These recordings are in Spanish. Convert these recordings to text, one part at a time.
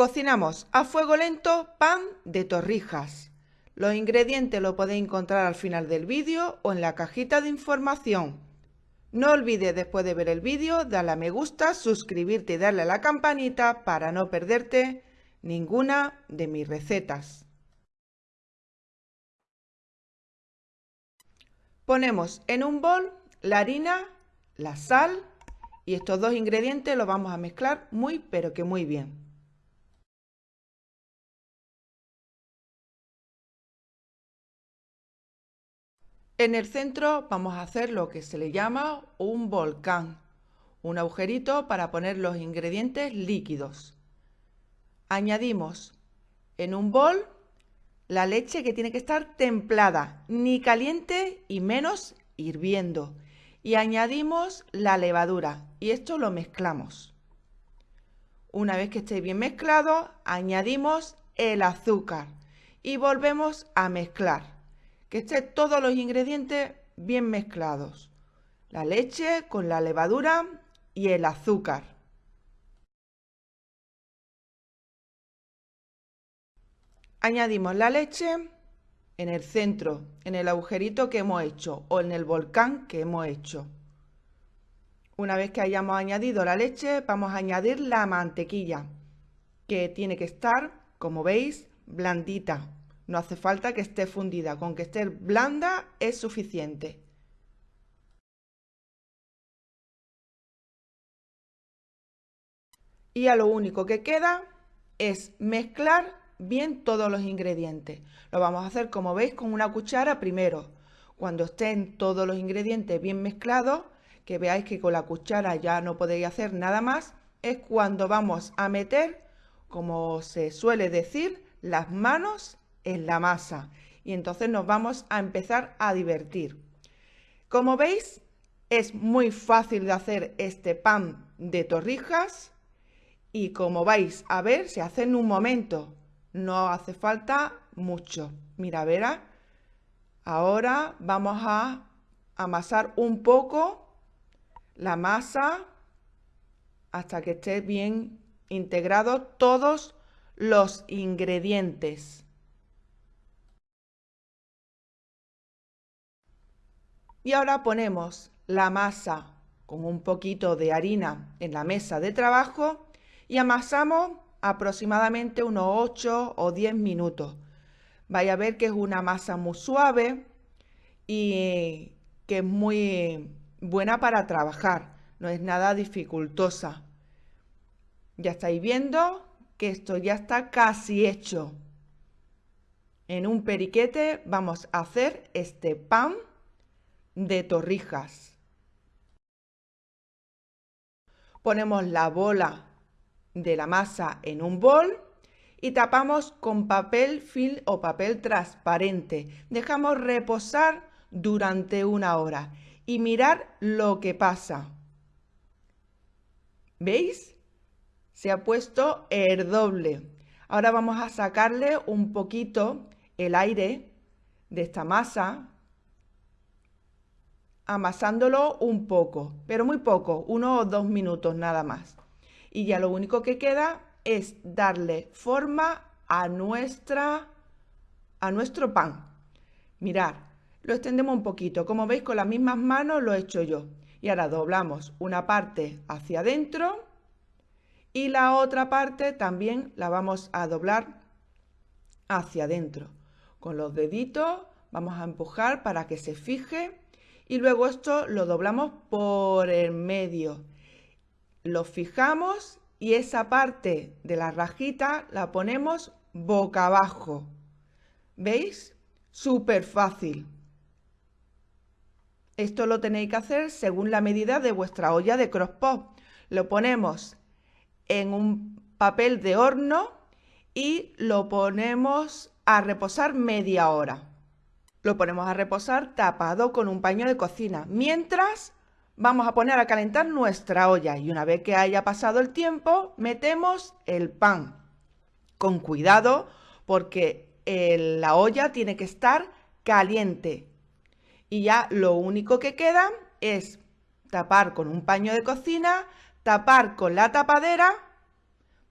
Cocinamos a fuego lento pan de torrijas. Los ingredientes los podéis encontrar al final del vídeo o en la cajita de información. No olvides después de ver el vídeo darle a me gusta, suscribirte y darle a la campanita para no perderte ninguna de mis recetas. Ponemos en un bol la harina, la sal y estos dos ingredientes los vamos a mezclar muy pero que muy bien. En el centro vamos a hacer lo que se le llama un volcán, un agujerito para poner los ingredientes líquidos. Añadimos en un bol la leche que tiene que estar templada, ni caliente y menos hirviendo. Y añadimos la levadura y esto lo mezclamos. Una vez que esté bien mezclado, añadimos el azúcar y volvemos a mezclar. Que estén todos los ingredientes bien mezclados. La leche con la levadura y el azúcar. Añadimos la leche en el centro, en el agujerito que hemos hecho o en el volcán que hemos hecho. Una vez que hayamos añadido la leche, vamos a añadir la mantequilla, que tiene que estar, como veis, blandita. No hace falta que esté fundida, con que esté blanda es suficiente. Y a lo único que queda es mezclar bien todos los ingredientes. Lo vamos a hacer, como veis, con una cuchara primero. Cuando estén todos los ingredientes bien mezclados, que veáis que con la cuchara ya no podéis hacer nada más, es cuando vamos a meter, como se suele decir, las manos en la masa. Y entonces nos vamos a empezar a divertir. Como veis, es muy fácil de hacer este pan de torrijas y como vais a ver, se hace en un momento. No hace falta mucho. Mira, verá. Ahora vamos a amasar un poco la masa hasta que esté bien integrado todos los ingredientes. Y ahora ponemos la masa con un poquito de harina en la mesa de trabajo y amasamos aproximadamente unos 8 o 10 minutos. Vaya a ver que es una masa muy suave y que es muy buena para trabajar, no es nada dificultosa. Ya estáis viendo que esto ya está casi hecho. En un periquete vamos a hacer este pan de torrijas. Ponemos la bola de la masa en un bol y tapamos con papel film o papel transparente. Dejamos reposar durante una hora y mirar lo que pasa. ¿Veis? Se ha puesto el doble. Ahora vamos a sacarle un poquito el aire de esta masa, amasándolo un poco, pero muy poco, uno o dos minutos nada más y ya lo único que queda es darle forma a, nuestra, a nuestro pan. Mirad, lo extendemos un poquito. Como veis, con las mismas manos lo he hecho yo. Y ahora doblamos una parte hacia adentro y la otra parte también la vamos a doblar hacia adentro. Con los deditos vamos a empujar para que se fije y luego esto lo doblamos por el medio lo fijamos y esa parte de la rajita la ponemos boca abajo. ¿Veis? Súper fácil. Esto lo tenéis que hacer según la medida de vuestra olla de crosspot. Lo ponemos en un papel de horno y lo ponemos a reposar media hora. Lo ponemos a reposar tapado con un paño de cocina, mientras vamos a poner a calentar nuestra olla y una vez que haya pasado el tiempo, metemos el pan. Con cuidado porque la olla tiene que estar caliente. Y ya lo único que queda es tapar con un paño de cocina, tapar con la tapadera,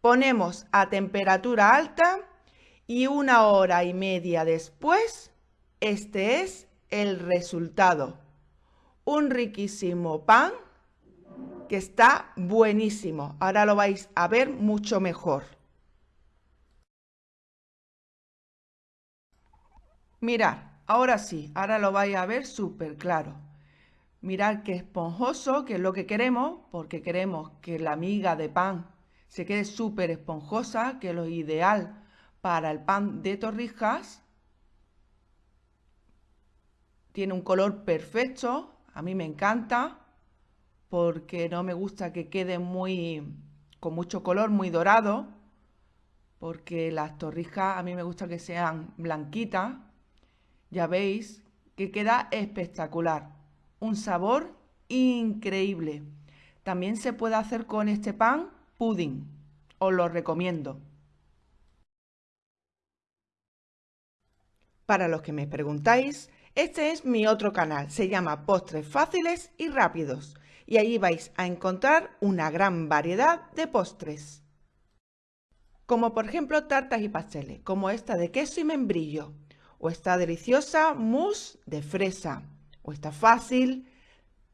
Ponemos a temperatura alta y una hora y media después, este es el resultado. Un riquísimo pan que está buenísimo. Ahora lo vais a ver mucho mejor. Mirad, ahora sí, ahora lo vais a ver súper claro. Mirad que esponjoso, que es lo que queremos, porque queremos que la miga de pan se quede súper esponjosa, que es lo ideal para el pan de torrijas. Tiene un color perfecto, a mí me encanta, porque no me gusta que quede muy con mucho color, muy dorado, porque las torrijas a mí me gusta que sean blanquitas. Ya veis que queda espectacular, un sabor increíble. También se puede hacer con este pan pudding, os lo recomiendo. Para los que me preguntáis, este es mi otro canal, se llama Postres Fáciles y Rápidos y allí vais a encontrar una gran variedad de postres. Como por ejemplo tartas y pasteles, como esta de queso y membrillo, o esta deliciosa mousse de fresa, o esta fácil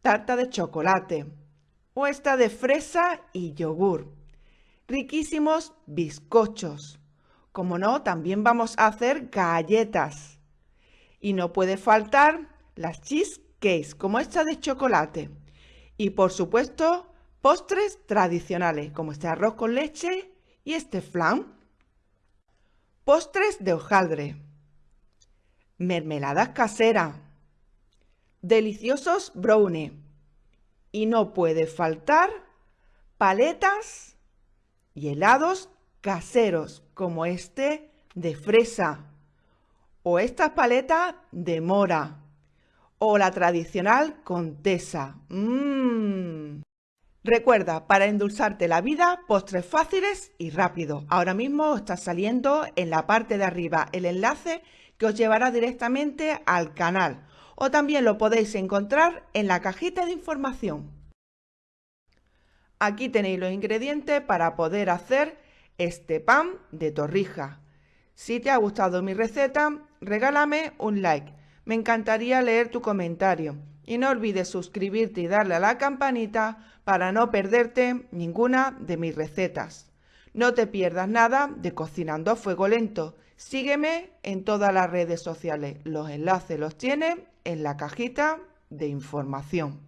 tarta de chocolate, o esta de fresa y yogur. Riquísimos bizcochos. Como no, también vamos a hacer galletas. Y no puede faltar las cheesecakes, como esta de chocolate. Y por supuesto, postres tradicionales, como este arroz con leche y este flan. Postres de hojaldre mermeladas caseras, deliciosos brownies y no puede faltar paletas y helados caseros como este de fresa o estas paletas de mora o la tradicional contesa. Mmm. Recuerda, para endulzarte la vida, postres fáciles y rápidos. Ahora mismo está saliendo en la parte de arriba el enlace que os llevará directamente al canal o también lo podéis encontrar en la cajita de información. Aquí tenéis los ingredientes para poder hacer este pan de torrija. Si te ha gustado mi receta, regálame un like. Me encantaría leer tu comentario. Y no olvides suscribirte y darle a la campanita para no perderte ninguna de mis recetas. No te pierdas nada de Cocinando a Fuego Lento. Sígueme en todas las redes sociales. Los enlaces los tienes en la cajita de información.